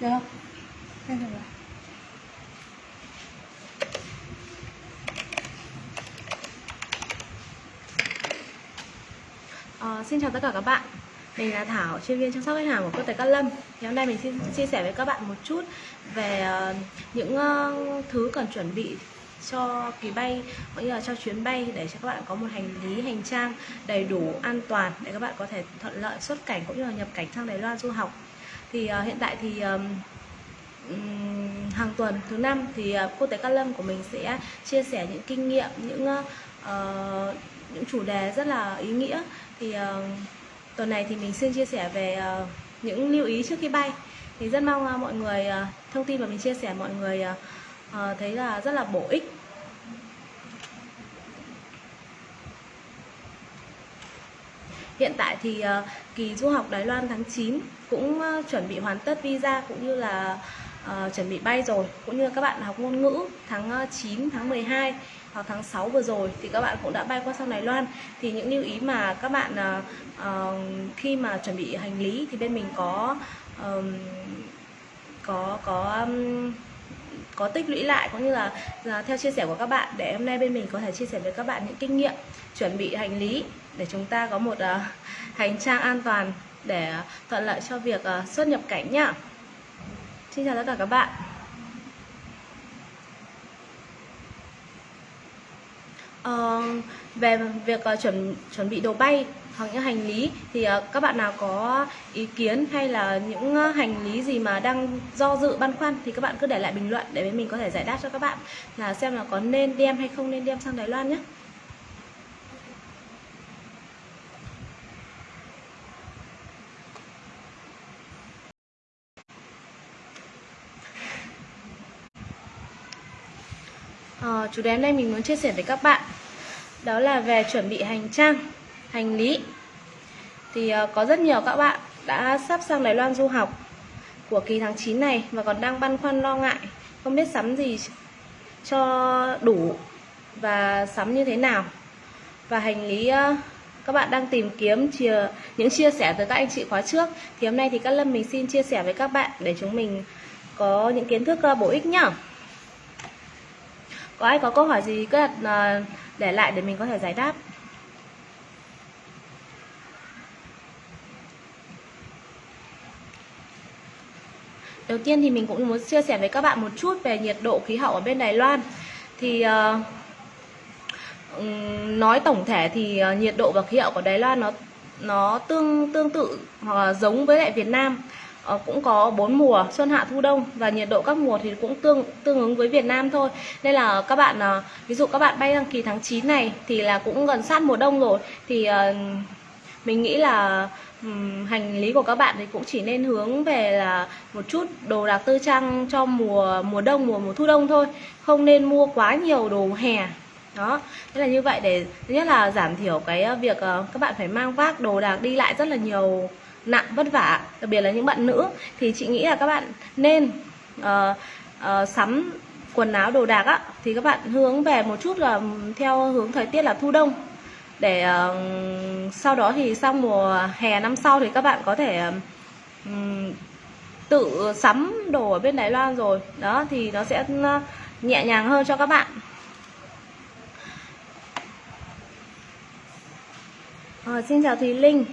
Được không? Được rồi. Ờ, xin chào tất cả các bạn Mình là Thảo, chuyên viên chăm sóc khách hàng của Quốc tế Cát Lâm Thì hôm nay mình xin chia sẻ với các bạn một chút về uh, những uh, thứ cần chuẩn bị cho kỳ bay cũng như là cho chuyến bay để cho các bạn có một hành lý hành trang đầy đủ an toàn để các bạn có thể thuận lợi xuất cảnh cũng như là nhập cảnh sang Đài Loan du học thì uh, hiện tại thì um, hàng tuần thứ năm thì ờ, uh, cô tế Cát Lâm của mình sẽ chia sẻ những kinh nghiệm những uh, những chủ đề rất là ý nghĩa. Thì uh, tuần này thì mình xin chia sẻ về uh, những lưu ý trước khi bay. Thì rất mong uh, mọi người uh, thông tin mà mình chia sẻ mọi người uh, uh, thấy là rất là bổ ích. Hiện tại thì uh, kỳ du học Đài Loan tháng 9 cũng uh, chuẩn bị hoàn tất visa cũng như là uh, chuẩn bị bay rồi. Cũng như các bạn học ngôn ngữ tháng 9 tháng 12 hoặc tháng 6 vừa rồi thì các bạn cũng đã bay qua sang Đài Loan. Thì những lưu ý mà các bạn uh, khi mà chuẩn bị hành lý thì bên mình có um, có có um, có tích lũy lại cũng như là, là theo chia sẻ của các bạn để hôm nay bên mình có thể chia sẻ với các bạn những kinh nghiệm chuẩn bị hành lý để chúng ta có một uh, hành trang an toàn để thuận lợi cho việc uh, xuất nhập cảnh nhá. Xin chào tất cả các bạn. Uh, về việc uh, chuẩn chuẩn bị đồ bay hoặc những hành lý thì uh, các bạn nào có ý kiến hay là những uh, hành lý gì mà đang do dự băn khoăn thì các bạn cứ để lại bình luận để bên mình có thể giải đáp cho các bạn là xem là có nên đem hay không nên đem sang Đài Loan nhé. Chủ đề hôm nay mình muốn chia sẻ với các bạn đó là về chuẩn bị hành trang hành lý. Thì uh, có rất nhiều các bạn đã sắp sang Đài Loan du học của kỳ tháng 9 này và còn đang băn khoăn lo ngại không biết sắm gì cho đủ và sắm như thế nào. Và hành lý uh, các bạn đang tìm kiếm chia, những chia sẻ từ các anh chị khóa trước. Thì hôm nay thì các lâm mình xin chia sẻ với các bạn để chúng mình có những kiến thức uh, bổ ích nhá có ai có câu hỏi gì cứ đặt uh, để lại để mình có thể giải đáp. Đầu tiên thì mình cũng muốn chia sẻ với các bạn một chút về nhiệt độ khí hậu ở bên Đài Loan. Thì uh, nói tổng thể thì uh, nhiệt độ và khí hậu của Đài Loan nó nó tương tương tự hoặc là giống với lại Việt Nam. uh, Ờ, cũng có bốn mùa, xuân hạ, thu đông và nhiệt độ các mùa thì cũng tương tương ứng với Việt Nam thôi. Nên là các bạn ờ, ví dụ các bạn bay đăng kỳ tháng 9 này thì là cũng gần sát mùa đông rồi. Thì ờ, mình nghĩ là hành lý của các bạn thì cũng chỉ nên hướng về là một chút đồ đạc tư trang cho mùa mùa đông, mùa mùa thu đông thôi. Không nên mua quá nhiều đồ hè. Đó. Thế là như vậy để, thứ nhất là giảm thiểu cái việc các bạn phải mang vác đồ đạc đi lại rất là nhiều nặng vất vả đặc biệt là những bạn nữ thì chị nghĩ là các bạn nên uh, uh, sắm quần áo đồ đạc á thì các bạn hướng về một chút là theo hướng thời tiết là thu đông. Để uh, sau đó thì sau mùa hè năm sau thì các bạn có thể um, tự sắm đồ ở bên Đài Loan rồi. Đó thì nó sẽ nhẹ nhàng hơn cho các bạn. À, xin chào Thùy Linh.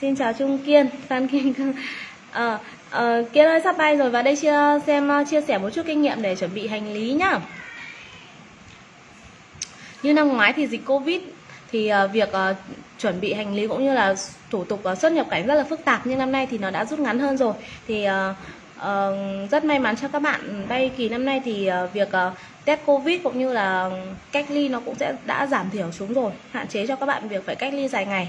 Xin chào Trung Kiên, Phan cương. À, à, Kiên ơi sắp bay rồi và đây chia, xem ờ, chia sẻ một chút kinh nghiệm để chuẩn bị hành lý nhá. Như năm ngoái thì dịch Covid thì việc uh, chuẩn bị hành lý cũng như là thủ tục uh, xuất nhập cảnh rất là phức tạp nhưng năm nay thì nó đã rút ngắn hơn rồi. Thì uh, uh, rất may mắn cho các bạn bay kỳ năm nay thì uh, việc uh, test covid cũng như là cách ly nó cũng sẽ đã giảm thiểu xuống rồi hạn chế cho các bạn việc phải cách ly dài ngày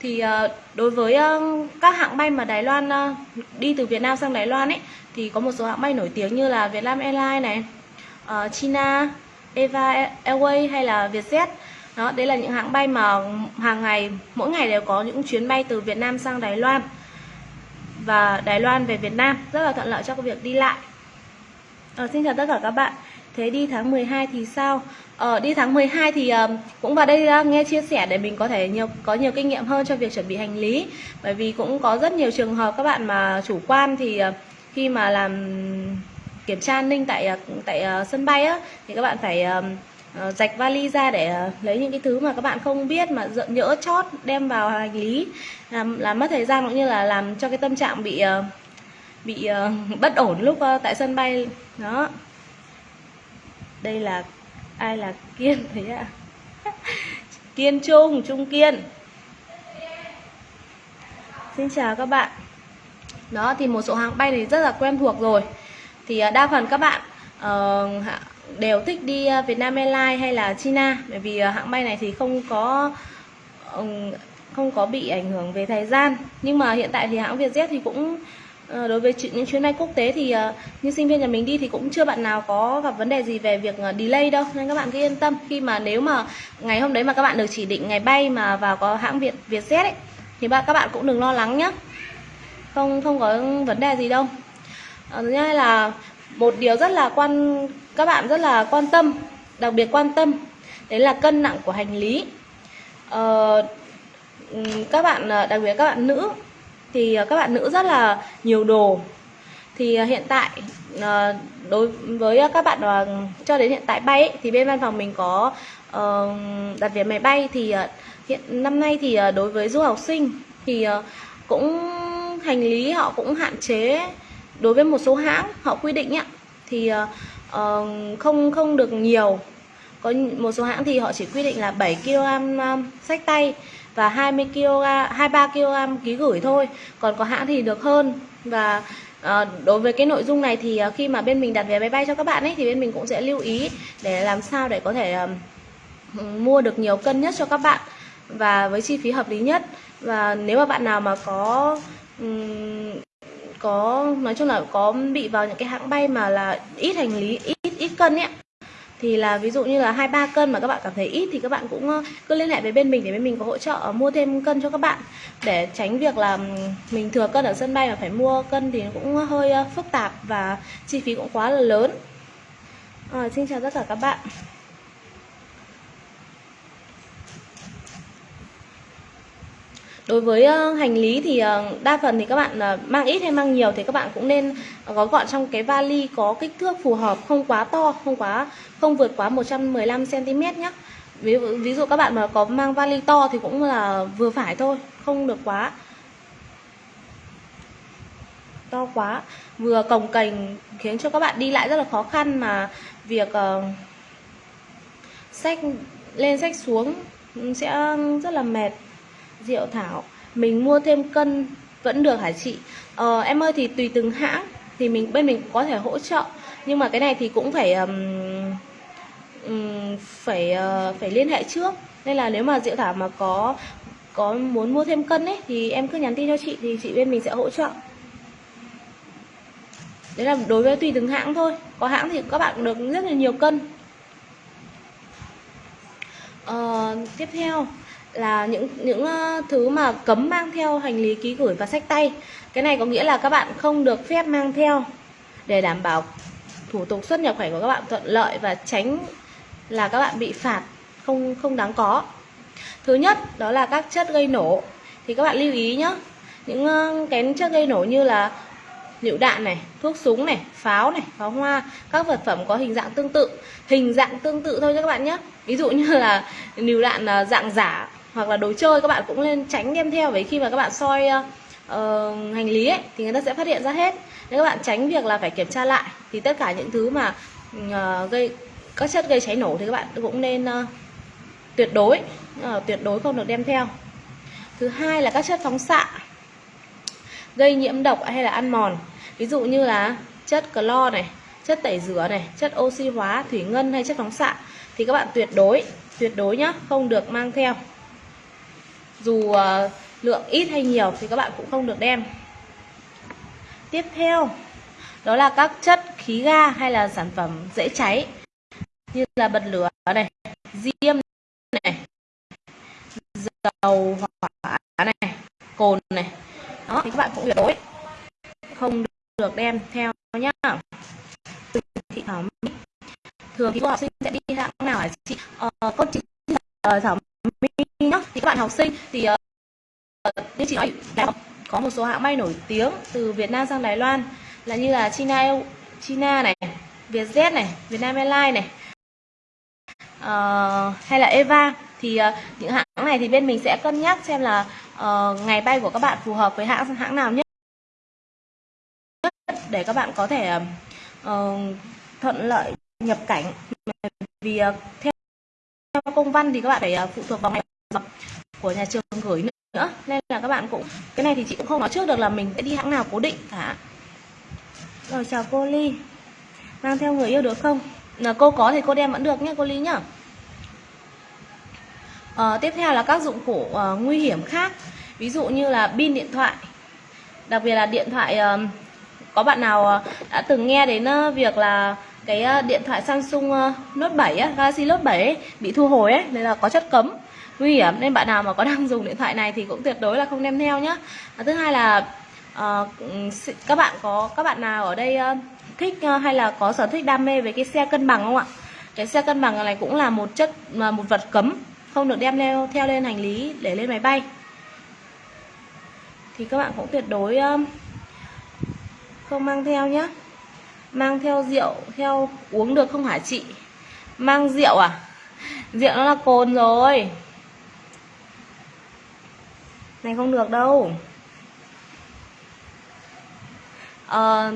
thì ờ, đối với ờ, các hãng bay mà Đài Loan ờ, đi từ Việt Nam sang Đài Loan ấy thì có một số hãng bay nổi tiếng như là Vietnam Airlines này, China, Eva Airways hay là Vietjet. Đó, đấy là những hãng bay mà hàng ngày mỗi ngày đều có những chuyến bay từ Việt Nam sang Đài Loan và Đài Loan về Việt Nam rất là thuận lợi cho việc đi lại. À, xin chào tất cả các bạn. Thế đi tháng 12 thì sao? Ờ, đi tháng 12 thì um, cũng vào đây uh, nghe chia sẻ để mình có thể nhiều có nhiều kinh nghiệm hơn cho việc chuẩn bị hành lý. Bởi vì cũng có rất nhiều trường hợp các bạn mà chủ quan thì uh, khi mà làm kiểm tra an ninh tại uh, tại uh, sân bay á thì các bạn phải ờ, uh, rạch vali ra để uh, lấy những cái thứ mà các bạn không biết mà dợ- nhỡ chót đem vào hành lý. Làm làm mất thời gian cũng như là làm cho cái tâm trạng bị uh, bị uh, bất ổn lúc uh, tại sân bay đó đây là ai là kiên thế ạ? Kiên trung trung kiên. Xin chào các bạn. Đó thì một số hãng bay thì rất là quen thuộc rồi. Thì à, đa phần các bạn uh, đều thích đi à, Vietnam Airlines hay là China. Bởi vì à, hãng bay này thì không có không có bị ảnh hưởng về thời gian. Nhưng mà hiện tại thì hãng Vietjet thì cũng Ờ, đối với những chuyến bay quốc tế thì ờ, như sinh viên nhà mình đi thì cũng chưa bạn nào có gặp vấn đề gì về việc ờ, delay đâu nên các bạn cứ yên tâm. Khi mà nếu mà ngày hôm đấy mà các bạn được chỉ định ngày bay mà vào có hãng Việt Vietjet ấy thì bạn các bạn cũng đừng lo lắng nhé không không có vấn đề gì đâu. Thứ hai là một điều rất là quan các bạn rất là quan tâm đặc biệt quan tâm đấy là cân nặng của hành lý. Ờ, các bạn đặc biệt các bạn nữ thì ờ, các bạn nữ rất là nhiều đồ. Thì ờ, hiện tại ờ, đối với các bạn cho đến hiện tại bay ấy, thì bên văn phòng mình có đặt vé máy bay. Thì hiện năm nay thì đối với du học sinh thì cũng hành lý họ cũng hạn chế đối với một số hãng họ quy định ấy, thì không không được nhiều. Có một số hãng thì họ chỉ quy định là 7 kg sách tay và 20 kg 23 kg ký gửi thôi. Còn có hãng thì được hơn. Và À, đối với cái nội dung này thì ờ, khi mà bên mình đặt vé máy bay cho các bạn ấy thì bên mình cũng sẽ lưu ý để làm sao để có thể ừm, mua được nhiều cân nhất cho các bạn và với chi phí hợp lý nhất. Và nếu mà bạn nào mà có um, có nói chung là có bị vào những cái hãng bay mà là ít hành lý ít ít cân ấy thì là ví dụ như là hai ba cân mà các bạn cảm thấy ít thì các bạn cũng ờ, cứ liên hệ với bên mình để bên mình có hỗ trợ ờ, mua thêm cân cho các bạn. Để tránh việc là mình thừa cân ở sân bay mà phải mua cân thì nó cũng hơi ờ, phức tạp và chi phí cũng quá là lớn. À, xin chào tất cả các bạn. Đối với ờ, hành lý thì ờ, đa phần thì các bạn ờ, mang ít hay mang nhiều thì các bạn cũng nên gói gọn trong cái vali có kích thước phù hợp không quá to không quá không vượt quá 115 cm nhé ví, dụ- ví dụ các bạn mà có mang vali to thì cũng là vừa phải thôi không được quá to quá. Vừa cồng kềnh khiến cho các bạn đi lại rất là khó khăn mà việc ờ, sách lên sách xuống sẽ rất là mệt. Diệu Thảo. Mình mua thêm cân vẫn được hả chị? Ờ, em ơi thì tùy từng hãng thì mình bên mình có thể hỗ trợ. Nhưng mà cái này thì cũng phải um, um, phải uh, phải liên hệ trước. Nên là nếu mà Diệu Thảo mà có có muốn mua thêm cân ấy thì em cứ nhắn tin cho chị thì chị bên mình sẽ hỗ trợ. Đấy là đối với tùy từng hãng thôi. Có hãng thì các bạn được rất là nhiều cân. Uh, tiếp theo là những những ờ, thứ mà cấm mang theo hành lý ký gửi và sách tay. Cái này có nghĩa là các bạn không được phép mang theo để đảm bảo thủ tục xuất nhập cảnh của các bạn thuận lợi và tránh là các bạn bị phạt không không đáng có. Thứ nhất đó là các chất gây nổ. Thì các bạn lưu ý nhé. Những ờ, cái chất gây nổ như là lựu đạn này, thuốc súng này, pháo này, pháo hoa, các vật phẩm có hình dạng tương tự, hình dạng tương tự thôi các bạn nhé. Ví dụ như là lựu đạn ờ, dạng giả hoặc là đồ chơi các bạn cũng nên tránh đem theo bởi khi mà các bạn soi uh, hành lý ấy thì người ta sẽ phát hiện ra hết. Nếu các bạn tránh việc là phải kiểm tra lại thì tất cả những thứ mà uh, gây các chất gây cháy nổ thì các bạn cũng nên uh, tuyệt đối uh, tuyệt đối không được đem theo. Thứ hai là các chất phóng xạ gây nhiễm độc hay là ăn mòn ví dụ như là chất clo này chất tẩy rửa này chất oxy hóa thủy ngân hay chất phóng xạ thì các bạn tuyệt đối tuyệt đối nhá không được mang theo dù ờ, lượng ít hay nhiều thì các bạn cũng không được đem. Tiếp theo đó là các chất khí ga hay là sản phẩm dễ cháy như là bật lửa này diêm này dầu hỏa này cồn này. Đó thì các bạn cũng tuyệt đối không được đem theo nhá. Thị thảo thường thì cô học sinh sẽ đi hãng nào hả chị? Ờ, con chị uh, thảo mỹ nhá thì các bạn học sinh thì uh, như chị nói có một số hãng bay nổi tiếng từ Việt Nam sang Đài Loan là như là China China này Vietjet này Vietnam Airlines này uh, hay là Eva. Thì uh, những hãng này thì bên mình sẽ cân nhắc xem là uh, ngày bay của các bạn phù hợp với hãng hãng nào nhất để các bạn có thể uh, thuận lợi nhập cảnh. Vì uh, theo công văn thì các bạn phải uh, phụ thuộc vào ngày của nhà trường gửi nữa. Nên là các bạn cũng cái này thì chị cũng không nói trước được là mình sẽ đi hãng nào cố định cả. Rồi chào cô Ly. Mang theo người yêu được không? Là cô có thì cô đem vẫn được nhé cô Ly nhá. À, tiếp theo là các dụng cụ uh, nguy hiểm khác. Ví dụ như là pin điện thoại. Đặc biệt là điện thoại uh, có bạn nào uh, đã từng nghe đến uh, việc là cái uh, điện thoại Samsung uh, Note 7 Galaxy Note 7 ấy, bị thu hồi ấy, nên là có chất cấm nguy hiểm nên bạn nào mà có đang dùng điện thoại này thì cũng tuyệt đối là không đem theo nhé. À, thứ hai là uh, các bạn có các bạn nào ở đây uh, thích uh, hay là có sở thích đam mê về cái xe cân bằng không ạ? Cái xe cân bằng này cũng là một chất mà một vật cấm không được đem theo theo lên hành lý để lên máy bay. Thì các bạn cũng tuyệt đối không mang theo nhé mang theo rượu theo uống được không hả chị? Mang rượu à? Rượu nó là cồn rồi này không được đâu. À,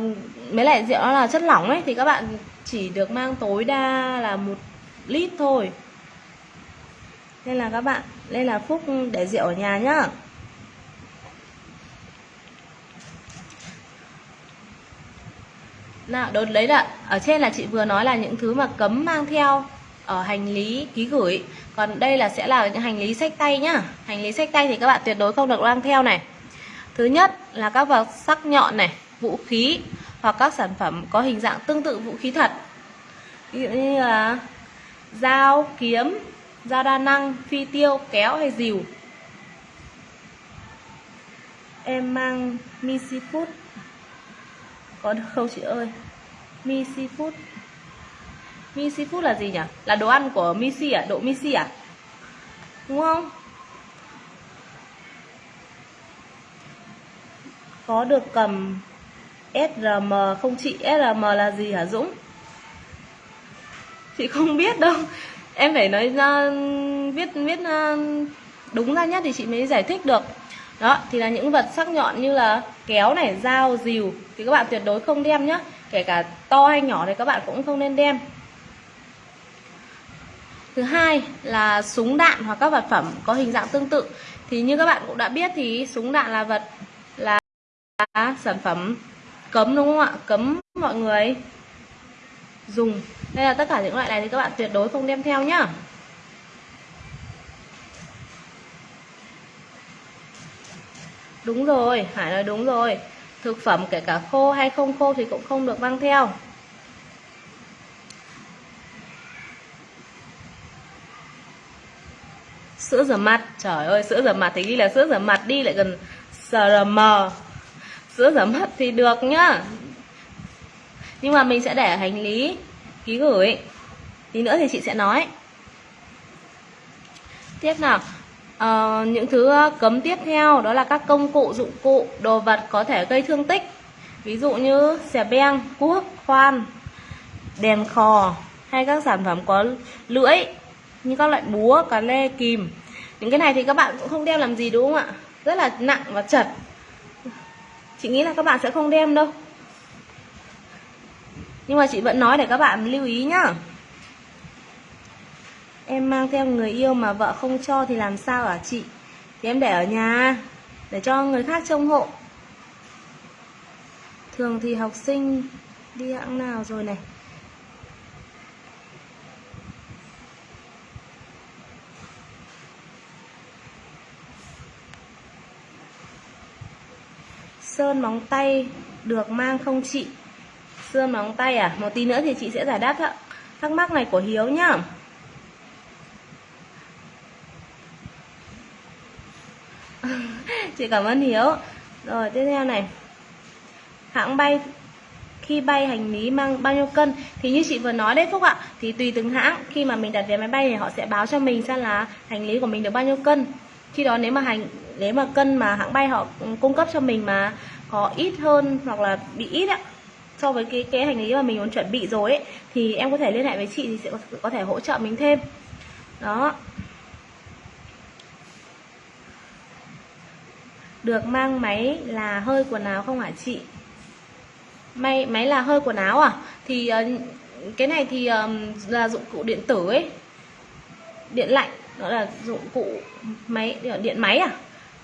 mấy lại rượu nó là chất lỏng ấy thì các bạn chỉ được mang tối đa là một lít thôi. Nên là các bạn nên là phúc để rượu ở nhà nhá. Nào đột lấy là ở trên là chị vừa nói là những thứ mà cấm mang theo ở hành lý ký gửi còn đây là sẽ là những hành lý sách tay nhá hành lý sách tay thì các bạn tuyệt đối không được mang theo này thứ nhất là các vật sắc nhọn này vũ khí hoặc các sản phẩm có hình dạng tương tự vũ khí thật ví dụ như là dao kiếm dao đa năng, phi tiêu, kéo hay dìu. Em mang Missy Food. Có được không chị ơi? Missy Food. Missy Food là gì nhỉ? Là đồ ăn của Missy à? Độ Missy à? Đúng không? Có được cầm SRM không chị? SRM là gì hả Dũng? Chị không biết đâu em phải nói ra, viết viết ờ, đúng ra nhất thì chị mới giải thích được đó, thì là những vật sắc nhọn như là kéo này, dao, dìu thì các bạn tuyệt đối không đem nhá kể cả to hay nhỏ thì các bạn cũng không nên đem thứ hai là súng đạn hoặc các vật phẩm có hình dạng tương tự. Thì như các bạn cũng đã biết thì súng đạn là vật, là sản phẩm cấm, đúng không ạ? Cấm mọi người dùng. Đây là tất cả những loại này thì các bạn tuyệt đối không đem theo nhá. Đúng rồi, hải nói đúng rồi. Thực phẩm kể cả khô hay không khô thì cũng không được mang theo. Sữa rửa mặt. Trời ơi sữa rửa mặt thì ghi là sữa rửa mặt đi lại gần srm sữa rửa mặt thì được nhá. Nhưng mà mình sẽ để hành lý. Ký gửi. Tí nữa thì chị sẽ nói. Tiếp nào. À, những thứ ờ, cấm tiếp theo đó là các công cụ dụng cụ đồ vật có thể gây thương tích. Ví dụ như xẻ beng cuốc khoan đèn khò hay các sản phẩm có lưỡi như các loại búa cá lê kìm những cái này thì các bạn cũng không đem làm gì, đúng không ạ? Rất là nặng và chật. Chị nghĩ là các bạn sẽ không đem đâu. Nhưng mà chị vẫn nói để các bạn lưu ý nhá. Em mang theo người yêu mà vợ không cho thì làm sao hả chị? Thì em để ở nhà, để cho người khác trông hộ. Thường thì học sinh đi hãng nào rồi này? Sơn móng tay được mang không chị? Sơn móng tay à? Một tí nữa thì chị sẽ giải đáp thắc mắc này của Hiếu nhá. Chị cảm ơn Hiếu. Rồi, tiếp theo này. Hãng bay, khi bay hành lý mang bao nhiêu cân? Thì như chị vừa nói đấy Phúc ạ, thì tùy từng hãng. Khi mà mình đặt vé máy bay thì họ sẽ báo cho mình xem là hành lý của mình được bao nhiêu cân khi đó nếu mà hành nếu mà cân mà hãng bay họ cung cấp cho mình mà có ít hơn hoặc là bị ít ạ so với cái cái hành lý mà mình muốn chuẩn bị rồi ấy thì em có thể liên hệ với chị thì sẽ có, có thể hỗ trợ mình thêm. Đó. Được mang máy là hơi quần áo không hả chị? Máy máy là hơi quần áo à? Thì ờ, cái này thì um, là dụng cụ điện tử ấy. Điện lạnh đó là dụng cụ máy điện máy à?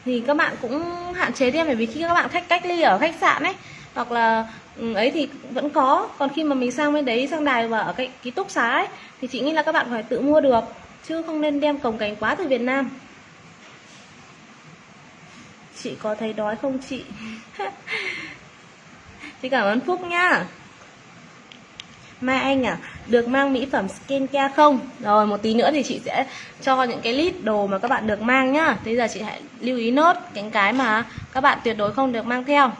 Thì các bạn cũng hạn chế thêm bởi vì khi các bạn khách cách ly ở khách sạn ấy hoặc là ừ, ấy thì vẫn có. Còn khi mà mình sang bên đấy sang đài và ở cái ký túc xá ấy thì chị nghĩ là các bạn phải tự mua được chứ không nên đem cồng cành quá từ Việt Nam. Chị có thấy đói không chị? Chị cảm ơn Phúc nhá Mai Anh à, được mang mỹ phẩm skincare không? Rồi một tí nữa thì chị sẽ cho những cái list đồ mà các bạn được mang nhá. Bây giờ chị hãy lưu ý nốt những cái mà các bạn tuyệt đối không được mang theo.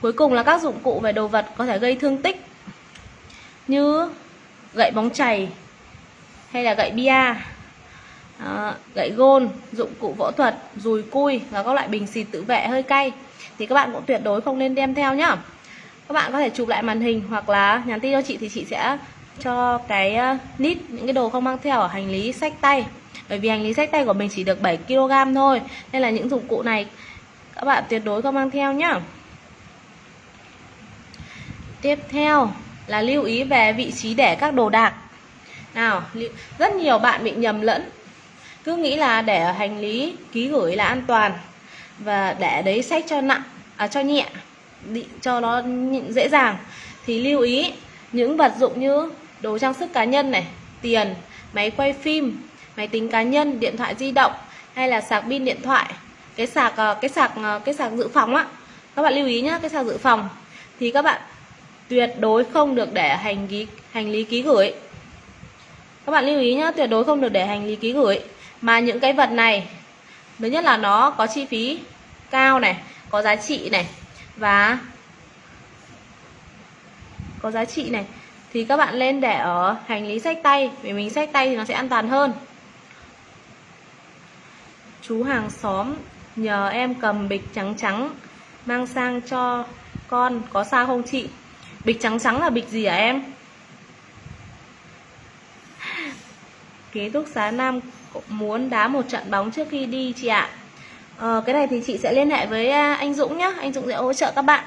Cuối cùng là các dụng cụ về đồ vật có thể gây thương tích như gậy bóng chày hay là gậy bia, à, gậy gôn, dụng cụ phẫu thuật, dùi cui và các loại bình xịt tự vệ hơi cay thì các bạn cũng tuyệt đối không nên đem theo nhá các bạn có thể chụp lại màn hình hoặc là nhắn tin cho chị thì chị sẽ cho cái ờ, nít, những cái đồ không mang theo ở hành lý sách tay. Bởi vì hành lý sách tay của mình chỉ được 7 kg thôi, nên là những dụng cụ này các bạn tuyệt đối không mang theo nhá. Tiếp theo là lưu ý về vị trí để các đồ đạc. Nào rất nhiều bạn bị nhầm lẫn. Cứ nghĩ là để ở hành lý ký gửi là an toàn và để đấy sách cho nặng à cho nhẹ cho nó dễ dàng. Thì lưu ý, những vật dụng như đồ trang sức cá nhân này, tiền, máy quay phim, máy tính cá nhân, điện thoại di động hay là sạc pin điện thoại. Cái sạc ờ, cái sạc ờ, cái sạc dự phòng á, các bạn lưu ý nhá, cái sạc dự phòng thì các bạn tuyệt đối không được để hành lý hành lý ký gửi. Các bạn lưu ý nhá, tuyệt đối không được để hành lý ký gửi. Mà những cái vật này, thứ nhất là nó có chi phí cao này, có giá trị này và có giá trị này thì các bạn lên để ở hành lý sách tay vì mình sách tay thì nó sẽ an toàn hơn. Chú hàng xóm nhờ em cầm bịch trắng trắng mang sang cho con có sao không chị? Bịch trắng trắng là bịch gì hả em? Ký túc xá nam muốn đá một trận bóng trước khi đi chị ạ. Ờ, cái này thì chị sẽ liên hệ với à, anh Dũng nhé Anh Dũng sẽ hỗ trợ các bạn.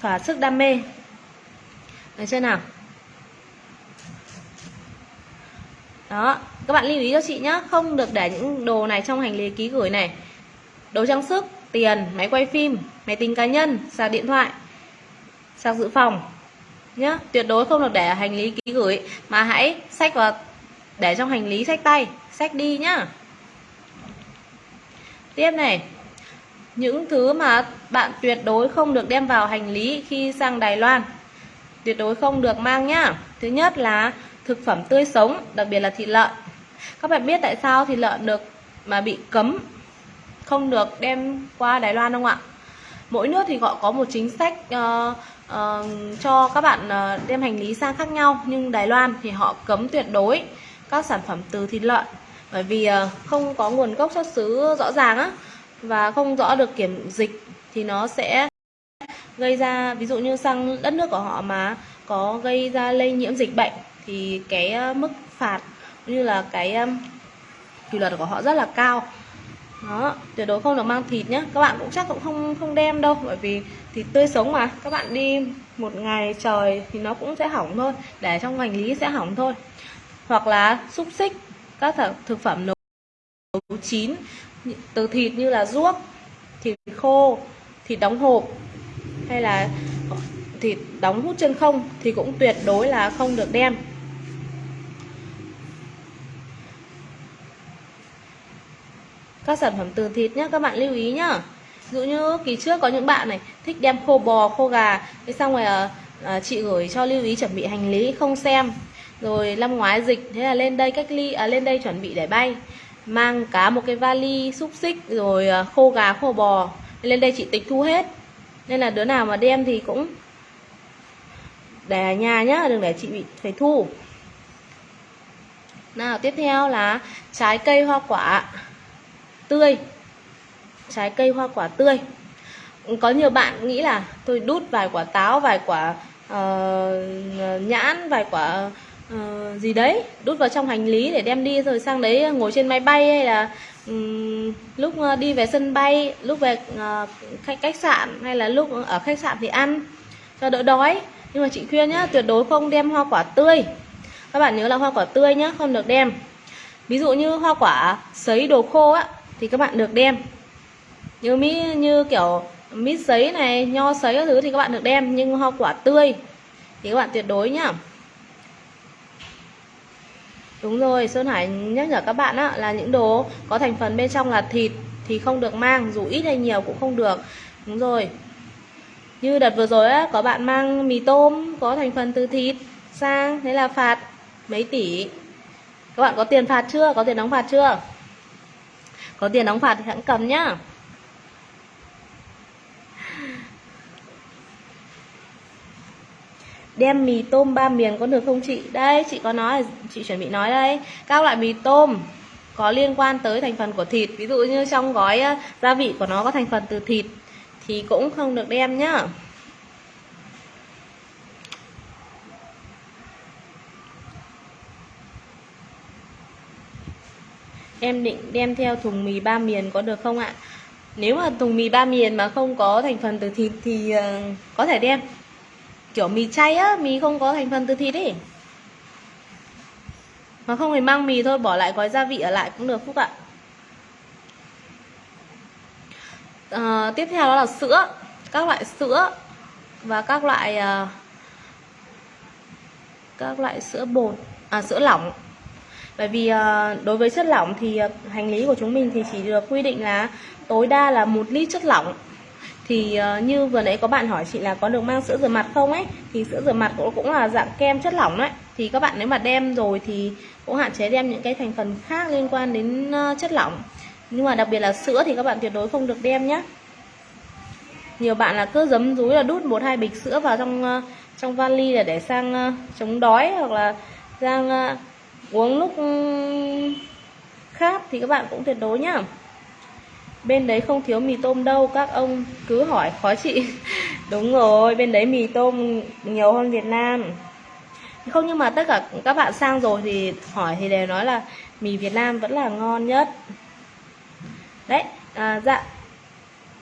Thỏa sức đam mê. Được chưa nào? Đó Các bạn lưu ý cho chị nhé Không được để những đồ này trong hành lý ký gửi này. Đồ trang sức, tiền, máy quay phim Máy tính cá nhân, sạc điện thoại Sạc dự phòng nhé, Tuyệt đối không được để hành lý ký gửi Mà hãy sách vào Để trong hành lý sách tay sách đi nhá. Tiếp này Những thứ mà bạn tuyệt đối không được đem vào hành lý khi sang Đài Loan Tuyệt đối không được mang nhá. Thứ nhất là thực phẩm tươi sống, đặc biệt là thịt lợn. Các bạn biết tại sao thịt lợn được mà bị cấm Không được đem qua Đài Loan không ạ? Mỗi nước thì họ có một chính sách uh, uh, cho các bạn uh, đem hành lý sang khác nhau Nhưng Đài Loan thì họ cấm tuyệt đối các sản phẩm từ thịt lợn. Bởi vì uh, không có nguồn gốc xuất xứ rõ ràng á và không rõ được kiểm dịch thì nó sẽ gây ra ví dụ như sang đất nước của họ mà có gây ra lây nhiễm dịch bệnh thì cái ờ, mức phạt như là cái ờ, kỷ luật của họ rất là cao. Đó, tuyệt đối không được mang thịt nhé các bạn cũng chắc cũng không không đem đâu, bởi vì thịt tươi sống mà. Các bạn đi một ngày trời thì nó cũng sẽ hỏng thôi, để trong hành lý sẽ hỏng thôi. Hoặc là xúc xích, các thực phẩm nấu chín, từ thịt như là ruốc, thịt khô, thịt đóng hộp, hay là thịt đóng hút chân không thì cũng tuyệt đối là không được đem. Các sản phẩm từ thịt nhé các bạn lưu ý nhá. Ví dụ như kỳ trước có những bạn này thích đem khô bò khô gà. Thế xong rồi à, à, chị gửi cho lưu ý chuẩn bị hành lý không xem. Rồi năm ngoái dịch thế là lên đây cách ly à, lên đây chuẩn bị để bay. Mang cá một cái vali xúc xích rồi à, khô gà khô bò. Lên đây chị tịch thu hết. Nên là đứa nào mà đem thì cũng để ở nhà nhá đừng để chị bị phải thu. Nào tiếp theo là trái cây hoa quả tươi. Trái cây hoa quả tươi. Có nhiều bạn nghĩ là tôi đút vài quả táo vài quả uh, nhãn vài quả uh, gì đấy đút vào trong hành lý để đem đi rồi sang đấy ngồi trên máy bay hay là um, lúc ờ, đi về sân bay lúc về uh, khách khách sạn hay là lúc ở khách sạn thì ăn cho đỡ đói nhưng mà chị khuyên nhá, tuyệt đối không đem hoa quả tươi. Các bạn nhớ là hoa quả tươi nhá, không được đem. Ví dụ như hoa quả sấy đồ khô á, thì các bạn được đem. Như mít như kiểu mít sấy này, nho sấy các thứ thì các bạn được đem, nhưng hoa quả tươi thì các bạn tuyệt đối nhá. Đúng rồi, sơn hải nhắc nhở các bạn á, là những đồ có thành phần bên trong là thịt thì không được mang, dù ít hay nhiều cũng không được. Đúng rồi như đợt vừa rồi á, có bạn mang mì tôm, có thành phần từ thịt sang, thế là phạt mấy tỷ? Các bạn có tiền phạt chưa? Có tiền đóng phạt chưa? Có tiền đóng phạt thì hãng cầm nhá. Đem mì tôm ba miền có được không chị? Đây, chị có nói, chị chuẩn bị nói đây. Các loại mì tôm có liên quan tới thành phần của thịt. Ví dụ như trong gói gia vị của nó có thành phần từ thịt thì cũng không được đem nhá. Em định đem theo thùng mì ba miền có được không ạ? Nếu mà thùng mì ba miền mà không có thành phần từ thịt thì ờ, có thể đem. Kiểu mì chay á, mì không có thành phần từ thịt ấy. Mà không thì mang mì thôi, bỏ lại gói gia vị ở lại cũng được phúc ạ. À, tiếp theo đó là sữa các loại sữa và các loại uh, các loại sữa bột à sữa lỏng. Bởi vì uh, đối với chất lỏng thì uh, hành lý của chúng mình thì chỉ được quy định là tối đa là một lít chất lỏng. Thì uh, như vừa nãy có bạn hỏi chị là có được mang sữa rửa mặt không ấy thì sữa rửa mặt cũng, cũng là dạng kem chất lỏng đấy thì các bạn nếu mà đem rồi thì cũng hạn chế đem những cái thành phần khác liên quan đến uh, chất lỏng nhưng mà đặc biệt là sữa thì các bạn tuyệt đối không được đem nhé nhiều bạn là cứ giấm rúi là đút một hai bịch sữa vào trong ờ, trong vali là để sang ờ, chống đói hoặc là sang ờ, uống lúc ừ, khát thì các bạn cũng tuyệt đối nhá. Bên đấy không thiếu mì tôm đâu, các ông cứ hỏi, khó chị đúng rồi, bên đấy mì tôm nhiều hơn Việt Nam. Không, nhưng mà tất cả các bạn sang rồi thì hỏi thì đều nói là mì Việt Nam vẫn là ngon nhất đấy à, dạ.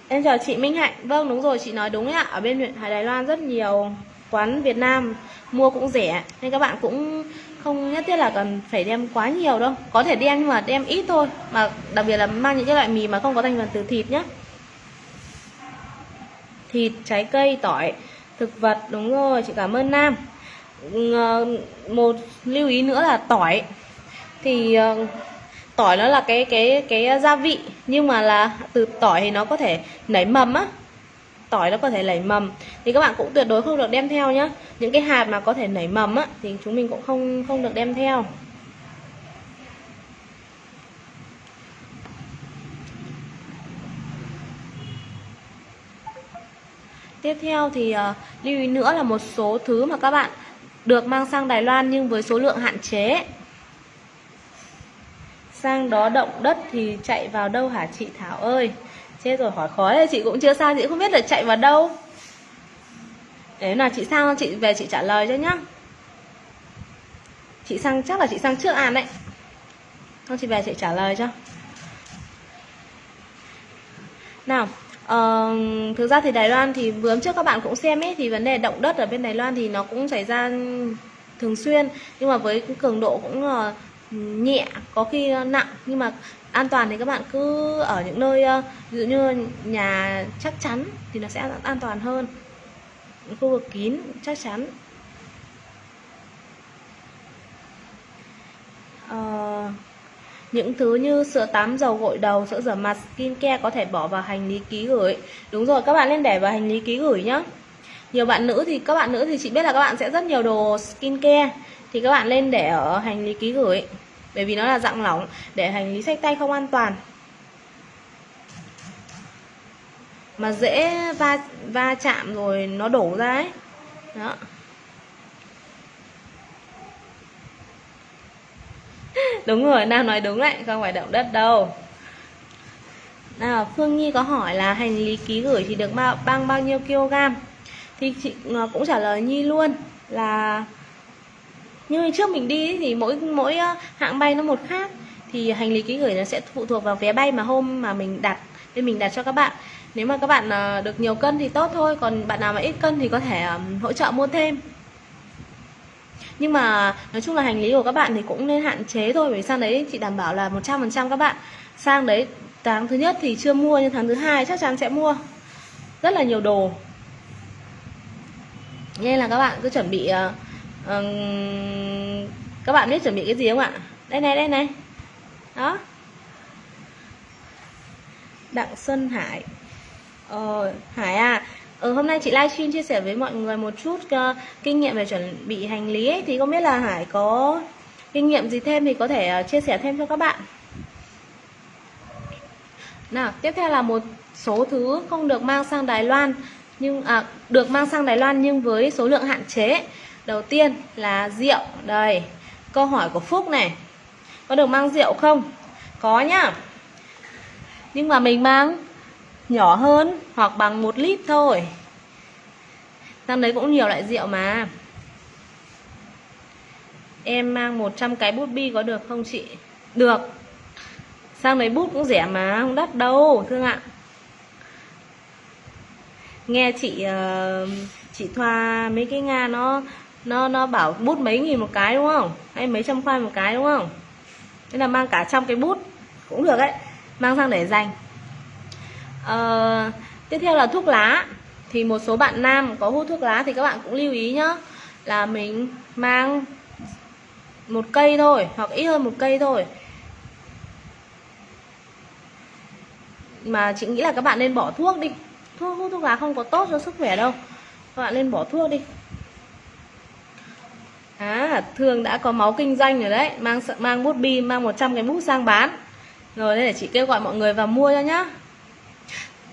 Em chào chị Minh Hạnh. Vâng đúng rồi chị nói đúng ạ. Ở bên huyện Hải Đài Loan rất nhiều quán Việt Nam mua cũng rẻ nên các bạn cũng không nhất thiết là cần phải đem quá nhiều đâu. Có thể đem nhưng mà đem ít thôi mà đặc biệt là mang những cái loại mì mà không có thành phần từ thịt nhé thịt trái cây tỏi thực vật đúng rồi chị cảm ơn nam. Ờ, một lưu ý nữa là tỏi. Thì ờ, tỏi nó là cái cái cái gia vị nhưng mà là từ tỏi thì nó có thể nảy mầm á. Tỏi nó có thể nảy mầm. Thì các bạn cũng tuyệt đối không được đem theo nhá. Những cái hạt mà có thể nảy mầm á thì chúng mình cũng không không được đem theo. Tiếp theo thì uh, lưu ý nữa là một số thứ mà các bạn được mang sang Đài Loan nhưng với số lượng hạn chế sang đó động đất thì chạy vào đâu hả chị Thảo ơi? Chết rồi hỏi khó thì chị cũng chưa sao chị không biết là chạy vào đâu. Đấy là chị sang chị về chị trả lời cho nhá. Chị sang chắc là chị sang trước an đấy. Không chị về chị trả lời cho. Nào Ờ, thực ra thì Đài Loan thì vừa trước các bạn cũng xem ấy thì vấn đề động đất ở bên Đài Loan thì nó cũng xảy ra thường xuyên. Nhưng mà với cường độ cũng uh, nhẹ có khi ờ, nặng. Nhưng mà an toàn thì các bạn cứ ở những nơi ờ, ví dụ như nhà chắc chắn thì nó sẽ an toàn hơn. Khu vực kín chắc chắn. À, những thứ như sữa tắm dầu gội đầu sữa rửa mặt skin care có thể bỏ vào hành lý ký gửi. Đúng rồi các bạn nên để vào hành lý ký gửi nhá. Nhiều bạn nữ thì các bạn nữ thì chị biết là các bạn sẽ rất nhiều đồ skin care thì các bạn lên để ở hành lý ký gửi. Bởi vì nó là dạng lỏng để hành lý sách tay không an toàn. Mà dễ va va chạm rồi nó đổ ra ấy. Đó. Đúng rồi, nam nói đúng đấy, không phải động đất đâu. Nào, phương nhi có hỏi là hành lý ký gửi thì được bao bao nhiêu kg? Thì chị cũng trả lời Nhi luôn là như ngày trước mình đi thì mỗi mỗi ờ, hãng bay nó một khác. Thì hành lý ký gửi nó sẽ phụ thuộc vào vé bay mà hôm mà mình đặt nên mình đặt cho các bạn. Nếu mà các bạn ờ, được nhiều cân thì tốt thôi, còn bạn nào mà ít cân thì có thể hỗ trợ mua thêm. Nhưng mà nói chung là hành lý của các bạn thì cũng nên hạn chế thôi, bởi sang đấy chị đảm bảo là 100% các bạn. Sang đấy tháng thứ nhất thì chưa mua, nhưng tháng thứ hai chắc chắn sẽ mua. Rất là nhiều đồ. Nên là các bạn cứ chuẩn bị ờ, các bạn biết chuẩn bị cái gì không ạ? Đây này đây này. Đó. Đặng xuân hải. Ờ, hải à ừ, hôm nay chị livestream chia sẻ với mọi người một chút uh, kinh nghiệm về chuẩn bị hành lý ấy, thì không biết là hải có kinh nghiệm gì thêm thì có thể uh, chia sẻ thêm cho các bạn. Nào tiếp theo là một số thứ không được mang sang Đài Loan nhưng à, được mang sang Đài Loan nhưng với số lượng hạn chế đầu tiên là rượu. Đây câu hỏi của Phúc này. Có được mang rượu không? Có nhá. Nhưng mà mình mang nhỏ hơn hoặc bằng một lít thôi. Sang đấy cũng nhiều loại rượu mà. Em mang 100 cái bút bi có được không chị? Được. Sang đấy bút cũng rẻ mà không đắt đâu thương ạ. Nghe chị uh, chị thoa mấy cái nga nó nó nó bảo bút mấy nghìn một cái đúng không? Hay mấy trăm khoai một cái đúng không? Thế là mang cả trăm cái bút. Cũng được đấy. Mang sang để dành. À, tiếp theo là thuốc lá. Thì một số bạn nam có hút thuốc lá thì các bạn cũng lưu ý nhá. Là mình mang một cây thôi hoặc ít hơn một cây thôi. Mà chị nghĩ là các bạn nên bỏ thuốc đi. Thuốc hút thuốc lá không có tốt cho sức khỏe đâu. Các bạn nên bỏ thuốc đi à thường đã có máu kinh doanh rồi đấy. Mang mang bút bi mang 100 cái bút sang bán. Rồi đây để chị kêu gọi mọi người vào mua cho nhá.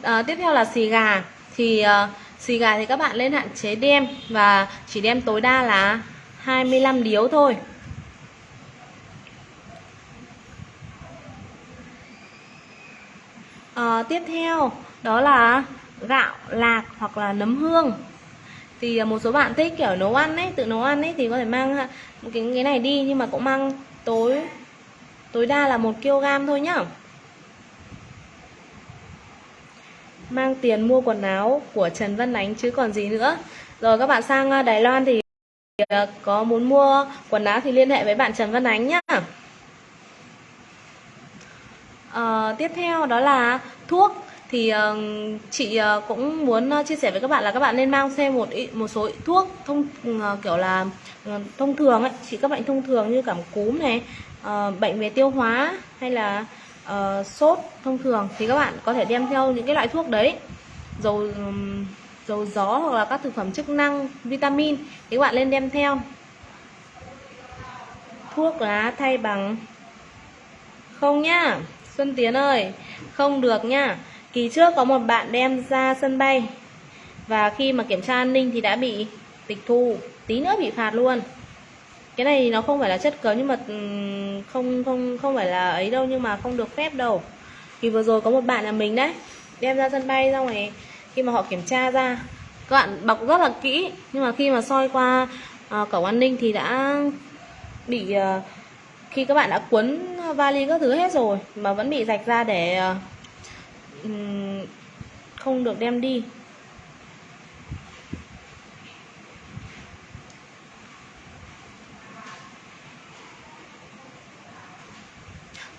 À, tiếp theo là xì gà. Thì uh, xì gà thì các bạn lên hạn chế đem và chỉ đem tối đa là 25 điếu thôi. À, tiếp theo đó là gạo lạc hoặc là nấm hương thì à, một số bạn thích kiểu nấu ăn ấy tự nấu ăn ấy thì có thể mang một cái cái này đi nhưng mà cũng mang tối tối đa là một kg thôi nhá. Mang tiền mua quần áo của Trần Văn Ánh chứ còn gì nữa. Rồi các bạn sang à, Đài Loan thì có muốn mua quần áo thì liên hệ với bạn Trần Văn Ánh nhá. À, tiếp theo đó là thuốc thì uh, chị uh, cũng muốn uh, chia sẻ với các bạn là các bạn nên mang xem một một số thuốc thông uh, kiểu là uh, thông thường ấy. Chỉ các bệnh thông thường như cảm cúm này uh, bệnh về tiêu hóa hay là uh, sốt thông thường thì các bạn có thể đem theo những cái loại thuốc đấy. Dầu um, dầu gió hoặc là các thực phẩm chức năng vitamin thì các bạn nên đem theo. Thuốc lá thay bằng. Không nhá Xuân Tiến ơi không được nhá Kỳ trước có một bạn đem ra sân bay Và khi mà kiểm tra an ninh thì đã bị tịch thu Tí nữa bị phạt luôn. Cái này nó không phải là chất cấm nhưng mà ừ, không không không phải là ấy đâu nhưng mà không được phép đâu. Thì vừa rồi có một bạn là mình đấy Đem ra sân bay xong rồi khi mà họ kiểm tra ra Các bạn bọc rất là kỹ Nhưng mà khi mà soi qua uh, cổng an ninh thì đã bị uh, Khi các bạn đã cuốn vali các thứ hết rồi Mà vẫn bị rạch ra để uh, Ừ, không được đem đi.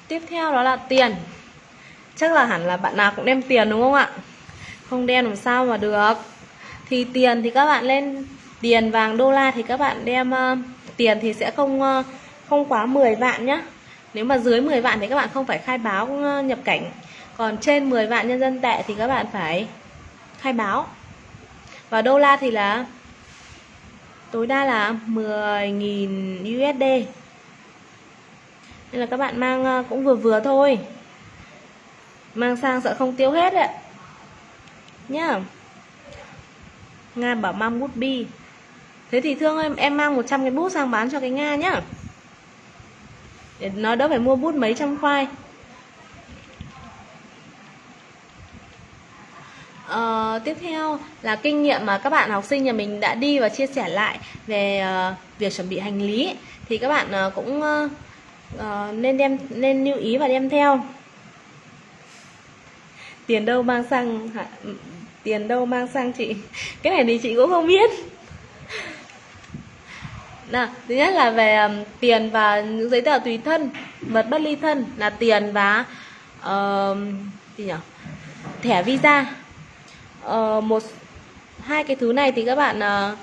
Tiếp theo đó là tiền. Chắc là hẳn là bạn nào cũng đem tiền đúng không ạ? Không đem làm sao mà được. Thì tiền thì các bạn lên tiền vàng đô la thì các bạn đem uh, tiền thì sẽ không uh, không quá 10 vạn nhá. Nếu mà dưới 10 vạn thì các bạn không phải khai báo uh, nhập cảnh còn trên 10 vạn nhân dân tệ thì các bạn phải khai báo. Và đô la thì là, tối đa là 10.000 USD nên là các bạn mang ờ, cũng vừa vừa thôi. Mang sang sợ không tiêu hết ạ. Nhá. Nga bảo mang bút bi. Thế thì thương em em mang 100 cái bút sang bán cho cái Nga nhá. Để nó đỡ phải mua bút mấy trăm khoai. Uh, tiếp theo là kinh nghiệm mà các bạn học sinh nhà mình đã đi và chia sẻ lại về uh, việc chuẩn bị hành lý. Thì các bạn uh, cũng uh, uh, nên đem nên lưu ý và đem theo. Tiền đâu mang sang hả? tiền đâu mang sang chị? Cái này thì chị cũng không biết. Nào thứ nhất là về um, tiền và những giấy tờ tùy thân vật bất ly thân là tiền và uh, gì nhỉ thẻ visa uh, một hai cái thứ này thì các bạn uh,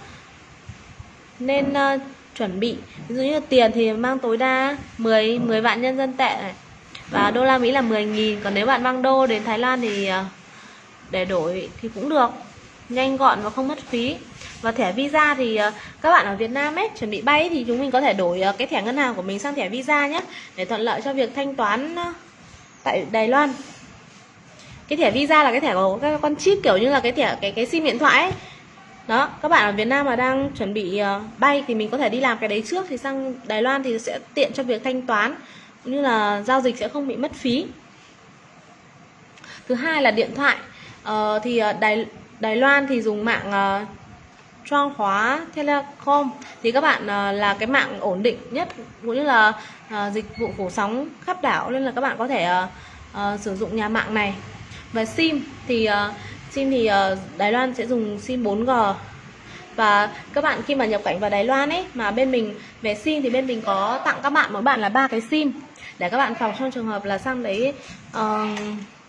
nên uh, chuẩn bị. Ví dụ như tiền thì mang tối đa 10 10 vạn nhân dân tệ này. Và đô la Mỹ là 10.000 còn nếu bạn mang đô đến Thái Lan thì uh, để đổi thì cũng được. Nhanh gọn và không mất phí. Và thẻ visa thì uh, các bạn ở Việt Nam ấy chuẩn bị bay thì chúng mình có thể đổi uh, cái thẻ ngân hàng của mình sang thẻ visa nhé để thuận lợi cho việc thanh toán tại Đài Loan cái thẻ visa là cái thẻ của các con chip kiểu như là cái thẻ cái cái sim điện thoại ấy. đó các bạn ở Việt Nam mà đang chuẩn bị ờ, bay thì mình có thể đi làm cái đấy trước thì sang Đài Loan thì sẽ tiện cho việc thanh toán cũng như là giao dịch sẽ không bị mất phí. Thứ hai là điện thoại. Ờ, thì ờ, Đài Đài Loan thì dùng mạng uh, Trang Hóa Telecom. Thì các bạn uh, là cái mạng ổn định nhất cũng như là uh, dịch vụ phủ sóng khắp đảo nên là các bạn có thể uh, uh, sử dụng nhà mạng này và sim thì uh, sim thì uh, Đài Loan sẽ dùng sim 4G và các bạn khi mà nhập cảnh vào Đài Loan ấy mà bên mình về sim thì bên mình có tặng các bạn mỗi bạn là ba cái sim. Để các bạn phòng trong trường hợp là sang đấy uh,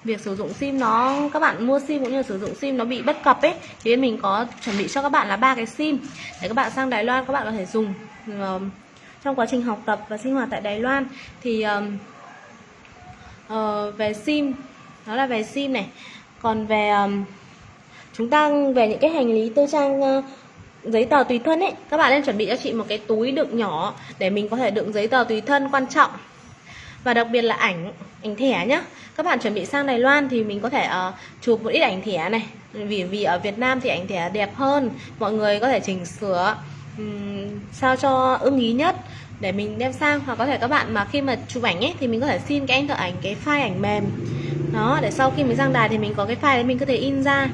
việc sử dụng sim nó các bạn mua sim cũng như sử dụng sim nó bị bất cập ấy thì bên mình có chuẩn bị cho các bạn là ba cái sim. Để các bạn sang Đài Loan các bạn có thể dùng uh, trong quá trình học tập và sinh hoạt tại Đài Loan. Thì uh, uh, về sim đó là về sim này. Còn về um, chúng ta về những cái hành lý tư trang uh, giấy tờ tùy thân ấy các bạn nên chuẩn bị cho chị một cái túi đựng nhỏ để mình có thể đựng giấy tờ tùy thân quan trọng. Và đặc biệt là ảnh ảnh thẻ nhá. Các bạn chuẩn bị sang Đài Loan thì mình có thể uh, chụp một ít ảnh thẻ này. Vì vì ở Việt Nam thì ảnh thẻ đẹp hơn. Mọi người có thể chỉnh sửa um, sao cho ưng ý nhất để mình đem sang. Hoặc có thể các bạn mà khi mà chụp ảnh ấy thì mình có thể xin cái anh thợ ảnh cái file ảnh mềm đó để sau khi mình sang đài thì mình có cái file đấy mình có thể in ra.